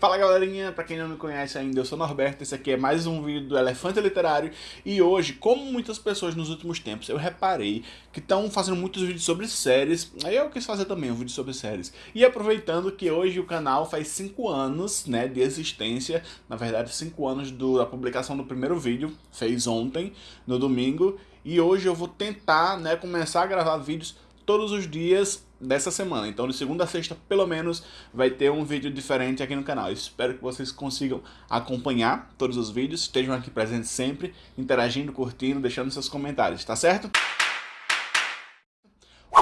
Fala galerinha, pra quem não me conhece ainda, eu sou Norberto, esse aqui é mais um vídeo do Elefante Literário e hoje, como muitas pessoas nos últimos tempos, eu reparei que estão fazendo muitos vídeos sobre séries, aí eu quis fazer também um vídeo sobre séries. E aproveitando que hoje o canal faz 5 anos né, de existência, na verdade 5 anos do, da publicação do primeiro vídeo, fez ontem, no domingo, e hoje eu vou tentar né, começar a gravar vídeos todos os dias dessa semana. Então de segunda a sexta, pelo menos, vai ter um vídeo diferente aqui no canal. espero que vocês consigam acompanhar todos os vídeos, estejam aqui presentes sempre, interagindo, curtindo, deixando seus comentários, tá certo?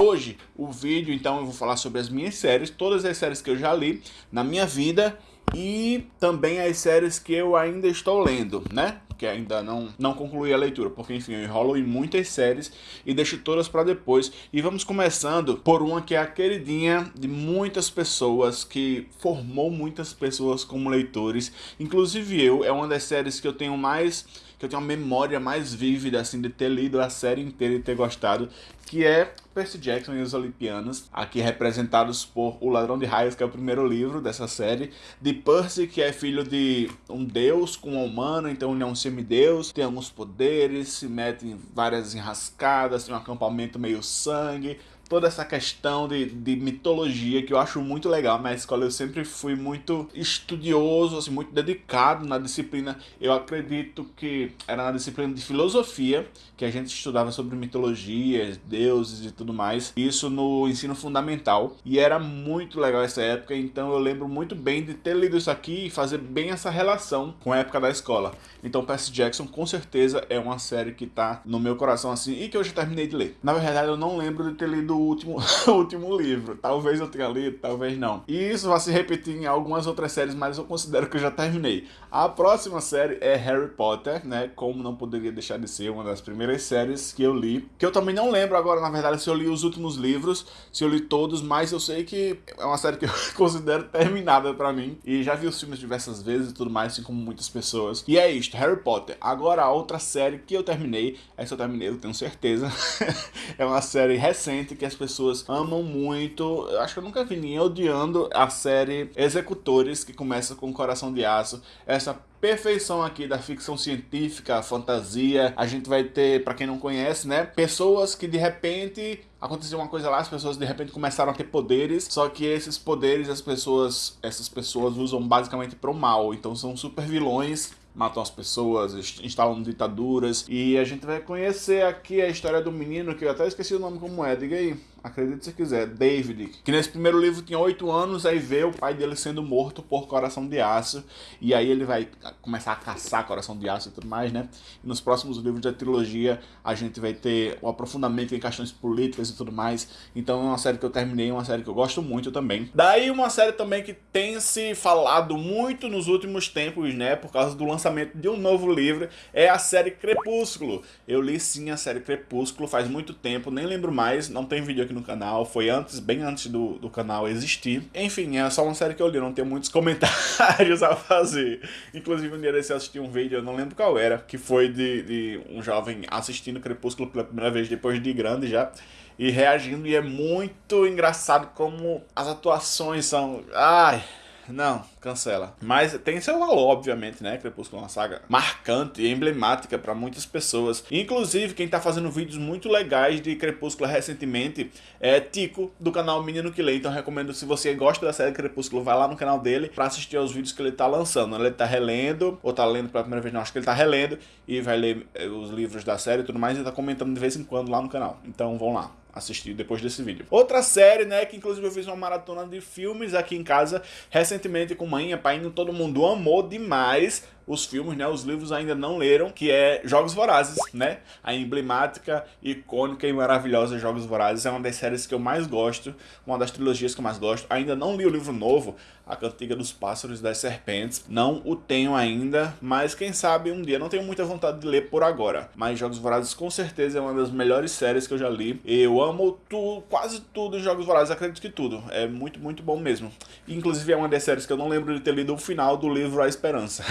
Hoje, o vídeo, então, eu vou falar sobre as minhas séries, todas as séries que eu já li na minha vida e também as séries que eu ainda estou lendo, né? Que ainda não, não concluí a leitura, porque enfim, eu enrolo em muitas séries e deixo todas para depois. E vamos começando por uma que é a queridinha de muitas pessoas, que formou muitas pessoas como leitores, inclusive eu, é uma das séries que eu tenho mais que eu tenho uma memória mais vívida, assim, de ter lido a série inteira e ter gostado, que é Percy Jackson e os Olimpianos, aqui representados por O Ladrão de Raios, que é o primeiro livro dessa série, de Percy, que é filho de um deus com um humano, então ele é um semideus, tem alguns poderes, se mete em várias enrascadas, tem um acampamento meio sangue, toda essa questão de, de mitologia que eu acho muito legal. Na escola eu sempre fui muito estudioso, assim, muito dedicado na disciplina. Eu acredito que era na disciplina de filosofia que a gente estudava sobre mitologias, deuses e tudo mais. Isso no ensino fundamental. E era muito legal essa época, então eu lembro muito bem de ter lido isso aqui e fazer bem essa relação com a época da escola. Então Percy Jackson com certeza é uma série que tá no meu coração assim e que eu já terminei de ler. Na verdade eu não lembro de ter lido último, o último livro. Talvez eu tenha lido, talvez não. E isso vai se repetir em algumas outras séries, mas eu considero que eu já terminei. A próxima série é Harry Potter, né? Como não poderia deixar de ser uma das primeiras séries que eu li. Que eu também não lembro agora, na verdade, se eu li os últimos livros, se eu li todos, mas eu sei que é uma série que eu considero terminada pra mim. E já vi os filmes diversas vezes e tudo mais, assim como muitas pessoas. E é isto, Harry Potter. Agora a outra série que eu terminei, essa eu terminei, eu tenho certeza. é uma série recente que as pessoas amam muito. Eu acho que eu nunca vi ninguém odiando a série Executores, que começa com Coração de Aço. Essa perfeição aqui da ficção científica, fantasia. A gente vai ter, para quem não conhece, né, pessoas que de repente aconteceu uma coisa lá, as pessoas de repente começaram a ter poderes, só que esses poderes as pessoas, essas pessoas usam basicamente pro mal. Então são super vilões matam as pessoas, instalam ditaduras. E a gente vai conhecer aqui a história do menino, que eu até esqueci o nome como é, diga aí. Acredite se quiser, David, que nesse primeiro livro tinha 8 anos, aí vê o pai dele sendo morto por coração de aço, e aí ele vai começar a caçar coração de aço e tudo mais, né? E nos próximos livros da trilogia a gente vai ter o aprofundamento em questões políticas e tudo mais, então é uma série que eu terminei, uma série que eu gosto muito também. Daí uma série também que tem se falado muito nos últimos tempos, né, por causa do lançamento de um novo livro, é a série Crepúsculo. Eu li sim a série Crepúsculo faz muito tempo, nem lembro mais, não tem vídeo aqui no canal, foi antes, bem antes do, do canal existir. Enfim, é só uma série que eu li, não tenho muitos comentários a fazer. Inclusive um dia desse eu assisti um vídeo, eu não lembro qual era, que foi de, de um jovem assistindo Crepúsculo pela primeira vez depois de grande já e reagindo, e é muito engraçado como as atuações são... Ai, não, cancela. Mas tem seu valor, obviamente, né? Crepúsculo é uma saga marcante e emblemática para muitas pessoas. Inclusive, quem tá fazendo vídeos muito legais de Crepúsculo recentemente é Tico, do canal Menino que Lê. Então recomendo, se você gosta da série Crepúsculo, vai lá no canal dele para assistir aos vídeos que ele tá lançando. Ele tá relendo, ou tá lendo pela primeira vez, não, acho que ele tá relendo, e vai ler eh, os livros da série e tudo mais, e tá comentando de vez em quando lá no canal. Então vão lá assistir depois desse vídeo. Outra série, né, que inclusive eu fiz uma maratona de filmes aqui em casa recentemente com mãe e pai, todo mundo amou demais os filmes, né, os livros ainda não leram, que é Jogos Vorazes, né? A emblemática, icônica e maravilhosa Jogos Vorazes é uma das séries que eu mais gosto, uma das trilogias que eu mais gosto. Ainda não li o livro novo, A Cantiga dos Pássaros e das Serpentes, não o tenho ainda, mas quem sabe um dia, não tenho muita vontade de ler por agora. Mas Jogos Vorazes com certeza é uma das melhores séries que eu já li. Eu amo tu, quase tudo em Jogos Vorazes, acredito que tudo. É muito, muito bom mesmo. Inclusive é uma das séries que eu não lembro de ter lido o final do livro A Esperança.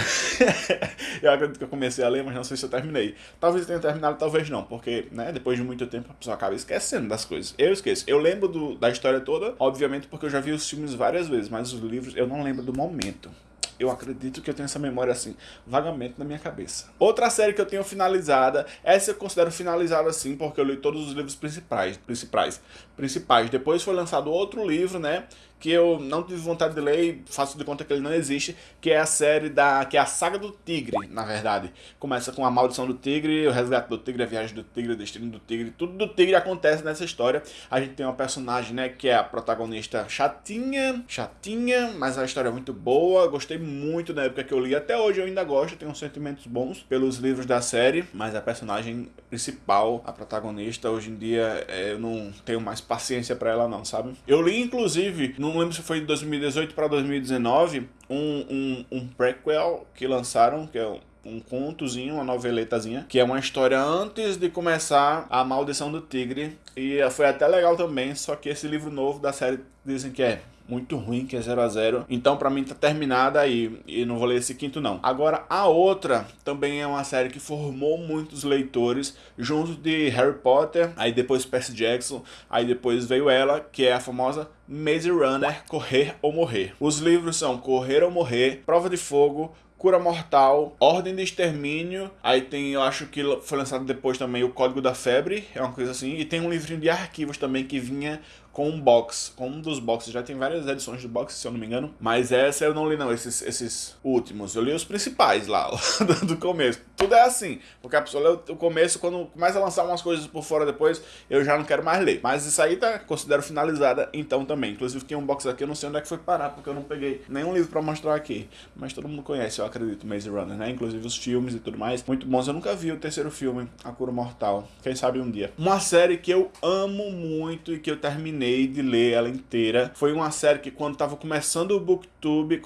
eu acredito que eu comecei a ler, mas não sei se eu terminei. Talvez eu tenha terminado, talvez não, porque, né, depois de muito tempo a pessoa acaba esquecendo das coisas. Eu esqueço. Eu lembro do, da história toda, obviamente, porque eu já vi os filmes várias vezes, mas os livros eu não lembro do momento. Eu acredito que eu tenho essa memória assim, vagamente na minha cabeça. Outra série que eu tenho finalizada, essa eu considero finalizada assim, porque eu li todos os livros principais, principais, principais. Depois foi lançado outro livro, né, que eu não tive vontade de ler e faço de conta que ele não existe, que é a série da... que é a Saga do Tigre, na verdade. Começa com a Maldição do Tigre, o Resgate do Tigre, a Viagem do Tigre, o Destino do Tigre, tudo do Tigre acontece nessa história. A gente tem uma personagem, né, que é a protagonista chatinha, chatinha, mas a história é muito boa, gostei muito na época que eu li, até hoje eu ainda gosto, tenho sentimentos bons pelos livros da série, mas a personagem principal, a protagonista, hoje em dia é, eu não tenho mais paciência pra ela não, sabe? Eu li, inclusive, no não lembro se foi de 2018 para 2019, um, um, um prequel que lançaram, que é um, um contozinho, uma noveletazinha, que é uma história antes de começar a Maldição do Tigre. E foi até legal também, só que esse livro novo da série dizem que é muito ruim, que é 0 a 0 Então pra mim tá terminada aí, e não vou ler esse quinto não. Agora, a outra também é uma série que formou muitos leitores, junto de Harry Potter, aí depois Percy Jackson, aí depois veio ela, que é a famosa Maze Runner, Correr ou Morrer. Os livros são Correr ou Morrer, Prova de Fogo, Cura Mortal, Ordem de Extermínio, aí tem, eu acho que foi lançado depois também o Código da Febre, é uma coisa assim, e tem um livrinho de arquivos também que vinha com um box, com um dos boxes. Já tem várias edições do box, se eu não me engano. Mas essa eu não li não, esses, esses últimos. Eu li os principais lá, do começo. Tudo é assim, porque a pessoa lê o começo, quando começa a lançar umas coisas por fora depois, eu já não quero mais ler. Mas isso aí tá, considero finalizada então também. Inclusive tem um box aqui, eu não sei onde é que foi parar, porque eu não peguei nenhum livro pra mostrar aqui. Mas todo mundo conhece, eu acredito, Maze Runner, né? Inclusive os filmes e tudo mais. Muito bons. Eu nunca vi o terceiro filme, A Cura Mortal. Quem sabe um dia. Uma série que eu amo muito e que eu terminei terminei de ler ela inteira. Foi uma série que quando tava começando o Booktube,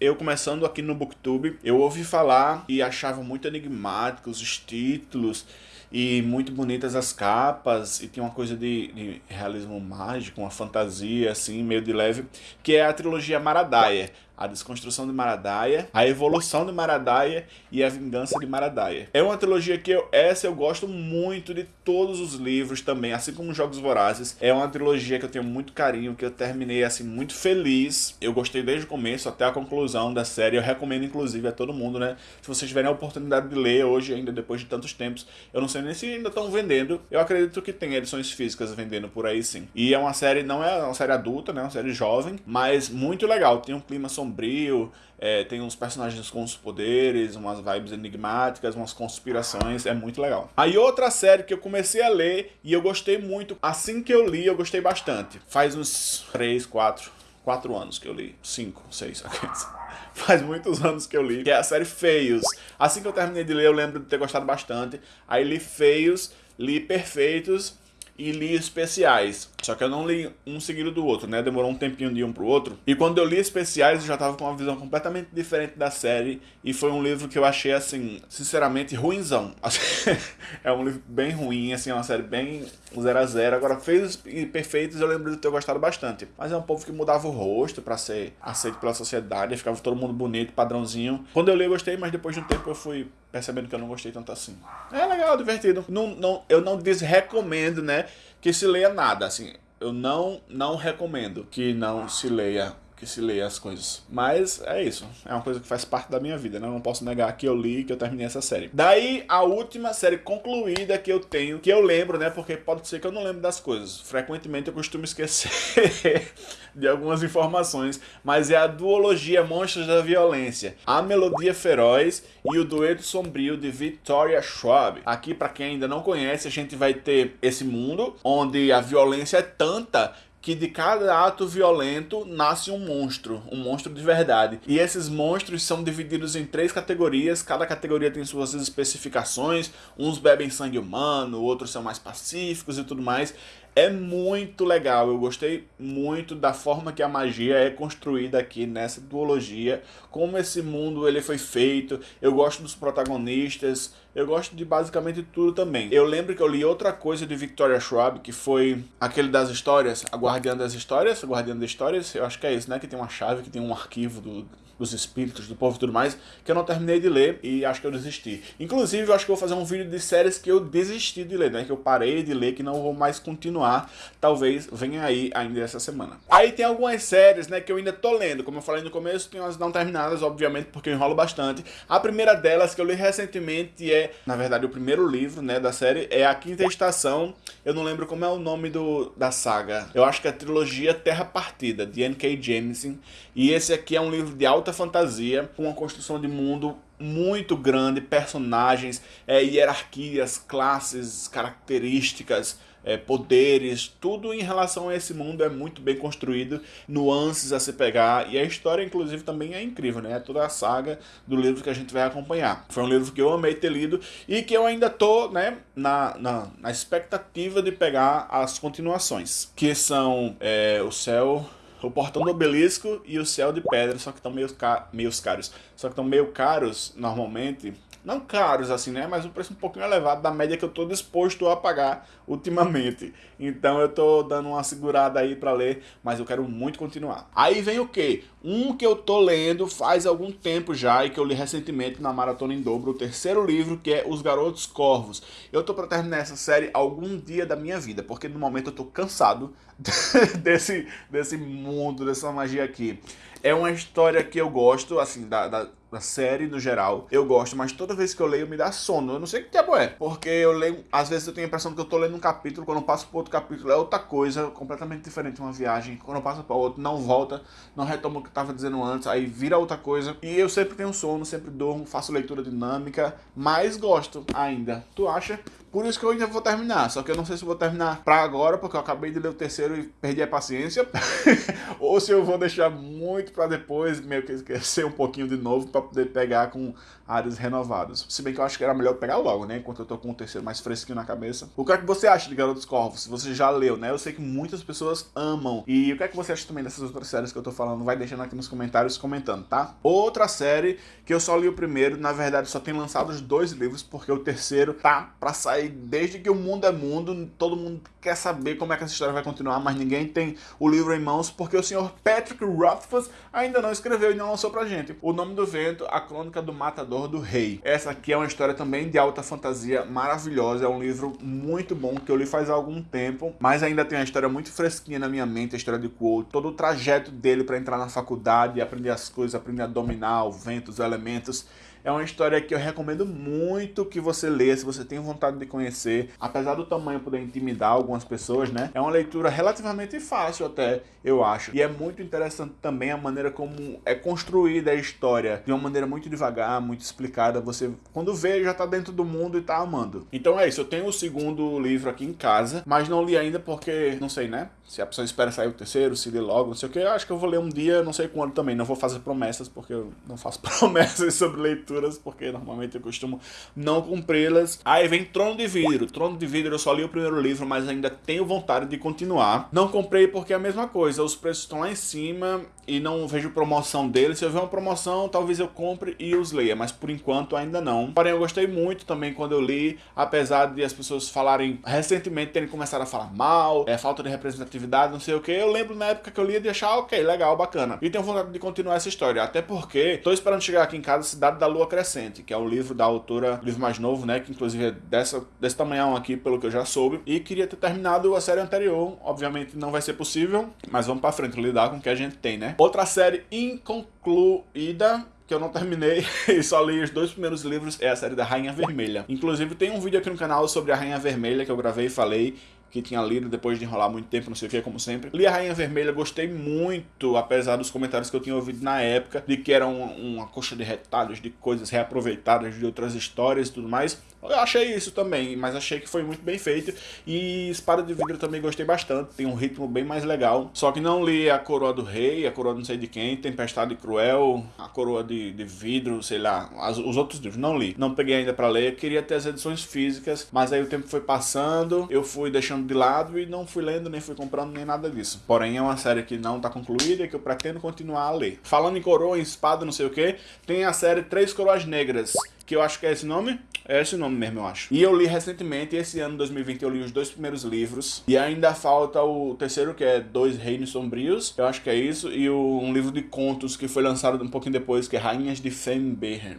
eu começando aqui no Booktube, eu ouvi falar e achava muito enigmáticos os títulos e muito bonitas as capas e tinha uma coisa de, de, realismo mágico, uma fantasia assim, meio de leve, que é a trilogia Maradaia a desconstrução de Maradaia, a evolução de Maradaia e a vingança de Maradaia. É uma trilogia que eu, essa eu gosto muito de todos os livros também, assim como Jogos Vorazes. É uma trilogia que eu tenho muito carinho, que eu terminei assim muito feliz. Eu gostei desde o começo até a conclusão da série. Eu recomendo inclusive a todo mundo, né? Se vocês tiverem a oportunidade de ler hoje ainda depois de tantos tempos, eu não sei nem se ainda estão vendendo. Eu acredito que tem edições físicas vendendo por aí sim. E é uma série, não é uma série adulta, né? É uma série jovem, mas muito legal. Tem um clima sombrio sombrio, é, tem uns personagens com os poderes, umas vibes enigmáticas, umas conspirações, é muito legal. Aí outra série que eu comecei a ler e eu gostei muito, assim que eu li, eu gostei bastante. Faz uns 3, 4, 4 anos que eu li, 5, 6, faz muitos anos que eu li, que é a série Feios. Assim que eu terminei de ler, eu lembro de ter gostado bastante. Aí li Feios, li Perfeitos e li especiais. Só que eu não li um seguido do outro, né? Demorou um tempinho de um pro outro. E quando eu li especiais, eu já tava com uma visão completamente diferente da série. E foi um livro que eu achei, assim, sinceramente, ruinzão. é um livro bem ruim, assim, é uma série bem zero a zero. Agora, feios e perfeitos eu lembro de ter gostado bastante. Mas é um povo que mudava o rosto pra ser aceito pela sociedade. Ficava todo mundo bonito, padrãozinho. Quando eu li, eu gostei, mas depois de um tempo eu fui percebendo que eu não gostei tanto assim. É legal, divertido. Não, não, eu não desrecomendo, né, que se leia nada, assim. Eu não, não recomendo que não se leia que se leia as coisas. Mas é isso. É uma coisa que faz parte da minha vida, né? Eu não posso negar que eu li que eu terminei essa série. Daí, a última série concluída que eu tenho, que eu lembro, né? Porque pode ser que eu não lembro das coisas. Frequentemente eu costumo esquecer de algumas informações. Mas é a duologia Monstros da Violência. A Melodia Feroz e o Dueto Sombrio de Victoria Schwab. Aqui, para quem ainda não conhece, a gente vai ter esse mundo onde a violência é tanta que de cada ato violento nasce um monstro, um monstro de verdade. E esses monstros são divididos em três categorias, cada categoria tem suas especificações, uns bebem sangue humano, outros são mais pacíficos e tudo mais. É muito legal, eu gostei muito da forma que a magia é construída aqui nessa duologia, como esse mundo ele foi feito, eu gosto dos protagonistas, eu gosto de basicamente tudo também. Eu lembro que eu li outra coisa de Victoria Schwab, que foi aquele das histórias, a Guardiã das Histórias, a Guardiã das Histórias, eu acho que é isso, né, que tem uma chave, que tem um arquivo do, dos espíritos, do povo e tudo mais, que eu não terminei de ler e acho que eu desisti. Inclusive, eu acho que eu vou fazer um vídeo de séries que eu desisti de ler, né? Que eu parei de ler, que não vou mais continuar. Talvez venha aí ainda essa semana. Aí tem algumas séries, né, que eu ainda tô lendo. Como eu falei no começo, tem umas não terminadas, obviamente, porque eu enrolo bastante. A primeira delas, que eu li recentemente, é, na verdade, o primeiro livro, né, da série, é A Quinta Estação. Eu não lembro como é o nome do, da saga. Eu acho que é a trilogia Terra Partida, de N.K. Jemisin. E esse aqui é um livro de alta fantasia, com uma construção de mundo muito grande, personagens, é, hierarquias, classes, características, é, poderes, tudo em relação a esse mundo é muito bem construído, nuances a se pegar, e a história, inclusive, também é incrível, né? É toda a saga do livro que a gente vai acompanhar. Foi um livro que eu amei ter lido e que eu ainda tô, né, na, na, na expectativa de pegar as continuações, que são é, O Céu o Portão do Obelisco e o Céu de Pedra, só que estão meio, ca meio caros. Só que estão meio caros, normalmente, não caros assim, né? Mas um preço um pouquinho elevado da média que eu estou disposto a pagar ultimamente. Então eu estou dando uma segurada aí para ler, mas eu quero muito continuar. Aí vem o que? Um que eu tô lendo faz algum tempo já e que eu li recentemente na Maratona em Dobro, o terceiro livro, que é Os Garotos Corvos. Eu tô para terminar essa série algum dia da minha vida, porque no momento eu tô cansado desse, desse mundo, dessa magia aqui. É uma história que eu gosto, assim, da, da, da, série no geral. Eu gosto, mas toda vez que eu leio me dá sono. Eu não sei que é. Porque eu leio, às vezes eu tenho a impressão que eu tô lendo um capítulo, quando eu passo pro outro capítulo é outra coisa, completamente diferente uma viagem. Quando eu passo para outro, não volta, não retoma o que eu tava dizendo antes, aí vira outra coisa. E eu sempre tenho sono, sempre durmo, faço leitura dinâmica, mas gosto ainda. Tu acha? Por isso que eu ainda vou terminar. Só que eu não sei se vou terminar pra agora, porque eu acabei de ler o terceiro e perdi a paciência. ou se eu vou deixar muito pra depois, meio que esquecer um pouquinho de novo, pra poder pegar com áreas renovadas. Se bem que eu acho que era melhor pegar logo, né? Enquanto eu tô com o terceiro mais fresquinho na cabeça. O que é que você acha de Garotos Corvos? Se você já leu, né? Eu sei que muitas pessoas amam. E o que é que você acha também dessas outras séries que eu tô falando? Vai deixando aqui nos comentários comentando, tá? Outra série que eu só li o primeiro, na verdade só tem lançado os dois livros, porque o terceiro tá pra sair aí desde que o mundo é mundo, todo mundo quer saber como é que essa história vai continuar, mas ninguém tem o livro em mãos, porque o senhor Patrick Rothfuss ainda não escreveu e não lançou pra gente. O Nome do Vento, A Crônica do Matador do Rei. Essa aqui é uma história também de alta fantasia maravilhosa, é um livro muito bom que eu li faz algum tempo, mas ainda tem uma história muito fresquinha na minha mente, a história de Quote, todo o trajeto dele para entrar na faculdade, aprender as coisas, aprender a dominar o vento, os elementos. É uma história que eu recomendo muito que você leia, se você tem vontade de conhecer. Apesar do tamanho poder intimidar algumas pessoas, né? É uma leitura relativamente fácil até, eu acho. E é muito interessante também a maneira como é construída a história. De uma maneira muito devagar, muito explicada. Você, quando vê, já tá dentro do mundo e tá amando. Então é isso, eu tenho o segundo livro aqui em casa, mas não li ainda porque, não sei, né? Se a pessoa espera sair o terceiro, se lê logo, não sei o que. Eu acho que eu vou ler um dia, não sei quando também. Não vou fazer promessas, porque eu não faço promessas sobre leituras, porque normalmente eu costumo não cumpri-las. Aí vem Trono de Vidro. Trono de Vidro eu só li o primeiro livro, mas ainda tenho vontade de continuar. Não comprei porque é a mesma coisa. Os preços estão lá em cima e não vejo promoção deles. Se eu ver uma promoção, talvez eu compre e os leia, mas por enquanto ainda não. Porém, eu gostei muito também quando eu li, apesar de as pessoas falarem, recentemente terem começado a falar mal, é falta de representatividade atividade, não sei o que. Eu lembro na época que eu lia de achar, ok, legal, bacana. E tenho vontade de continuar essa história, até porque tô esperando chegar aqui em casa Cidade da Lua Crescente, que é o livro da autora, livro mais novo, né, que inclusive é dessa, desse tamanhão aqui, pelo que eu já soube. E queria ter terminado a série anterior, obviamente não vai ser possível, mas vamos pra frente, lidar com o que a gente tem, né. Outra série inconcluída que eu não terminei e só li os dois primeiros livros é a série da Rainha Vermelha. Inclusive tem um vídeo aqui no canal sobre a Rainha Vermelha que eu gravei e falei que tinha lido depois de enrolar muito tempo, não sei o que, como sempre. Li a Rainha Vermelha, gostei muito, apesar dos comentários que eu tinha ouvido na época, de que era uma, uma coxa de retalhos, de coisas reaproveitadas de outras histórias e tudo mais. Eu achei isso também, mas achei que foi muito bem feito. E Espada de Vidro também gostei bastante, tem um ritmo bem mais legal. Só que não li A Coroa do Rei, A Coroa não sei de quem, Tempestade Cruel, A Coroa de, de Vidro, sei lá, as, os outros livros, não li. Não peguei ainda pra ler, queria ter as edições físicas, mas aí o tempo foi passando, eu fui deixando de lado e não fui lendo, nem fui comprando, nem nada disso. Porém, é uma série que não tá concluída e que eu pretendo continuar a ler. Falando em coroa, em espada, não sei o que, tem a série Três Coroas Negras, que eu acho que é esse nome, É esse nome mesmo, eu acho. E eu li recentemente, esse ano, 2020, eu li os dois primeiros livros. E ainda falta o terceiro, que é Dois Reinos Sombrios. Eu acho que é isso. E o, um livro de contos que foi lançado um pouquinho depois, que é Rainhas de Fenbern.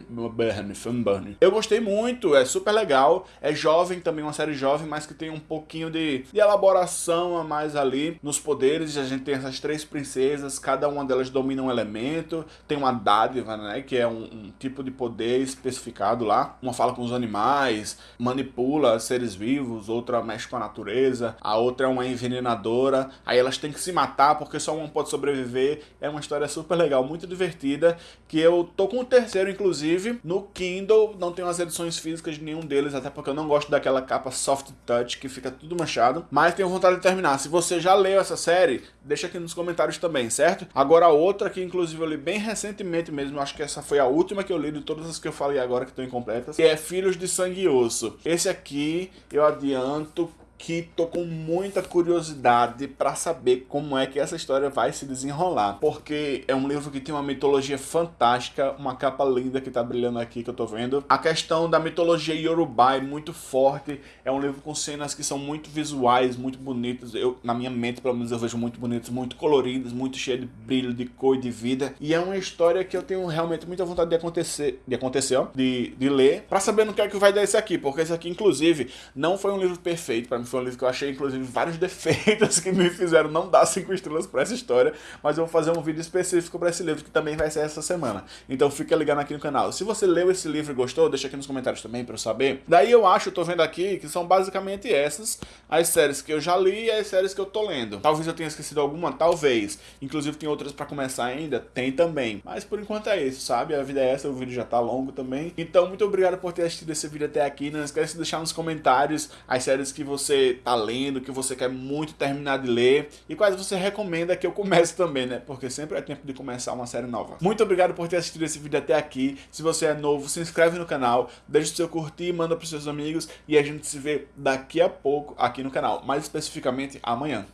Eu gostei muito, é super legal. É jovem também, uma série jovem, mas que tem um pouquinho de, de elaboração a mais ali nos poderes. A gente tem essas três princesas, cada uma delas domina um elemento. Tem uma dádiva, né? Que é um, um tipo de poder especificado lá. Uma fala com os animais, manipula seres vivos, outra mexe com a natureza, a outra é uma envenenadora, aí elas têm que se matar porque só uma pode sobreviver. É uma história super legal, muito divertida, que eu tô com o terceiro, inclusive, no Kindle, não tenho as edições físicas de nenhum deles, até porque eu não gosto daquela capa soft touch que fica tudo manchado, mas tenho vontade de terminar. Se você já leu essa série, deixa aqui nos comentários também, certo? Agora outra que inclusive eu li bem recentemente mesmo, acho que essa foi a última que eu li de todas as que eu falei agora que estão incompletas, que é Filhos de Sangue e Osso. Esse aqui eu adianto que tô com muita curiosidade para saber como é que essa história vai se desenrolar, porque é um livro que tem uma mitologia fantástica, uma capa linda que tá brilhando aqui que eu tô vendo. A questão da mitologia Yorubá é muito forte, é um livro com cenas que são muito visuais, muito bonitas, eu, na minha mente pelo menos eu vejo muito bonitas, muito coloridas, muito cheia de brilho, de cor e de vida, e é uma história que eu tenho realmente muita vontade de acontecer, de acontecer, ó, de, de ler, para saber no que é que vai dar esse aqui, porque esse aqui inclusive não foi um livro perfeito para mim foi um livro que eu achei, inclusive, vários defeitos que me fizeram não dar cinco estrelas para essa história, mas eu vou fazer um vídeo específico para esse livro, que também vai ser essa semana. Então fica ligado aqui no canal. Se você leu esse livro e gostou, deixa aqui nos comentários também para eu saber. Daí eu acho, eu tô vendo aqui, que são basicamente essas as séries que eu já li e as séries que eu tô lendo. Talvez eu tenha esquecido alguma, talvez. Inclusive tem outras para começar ainda, tem também. Mas por enquanto é isso, sabe? A vida é essa, o vídeo já tá longo também. Então muito obrigado por ter assistido esse vídeo até aqui. Não esquece de deixar nos comentários as séries que você tá lendo, que você quer muito terminar de ler e quais você recomenda que eu comece também, né? Porque sempre é tempo de começar uma série nova. Muito obrigado por ter assistido esse vídeo até aqui. Se você é novo, se inscreve no canal, deixa o seu curtir, manda para seus amigos e a gente se vê daqui a pouco aqui no canal, mais especificamente amanhã.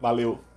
Valeu!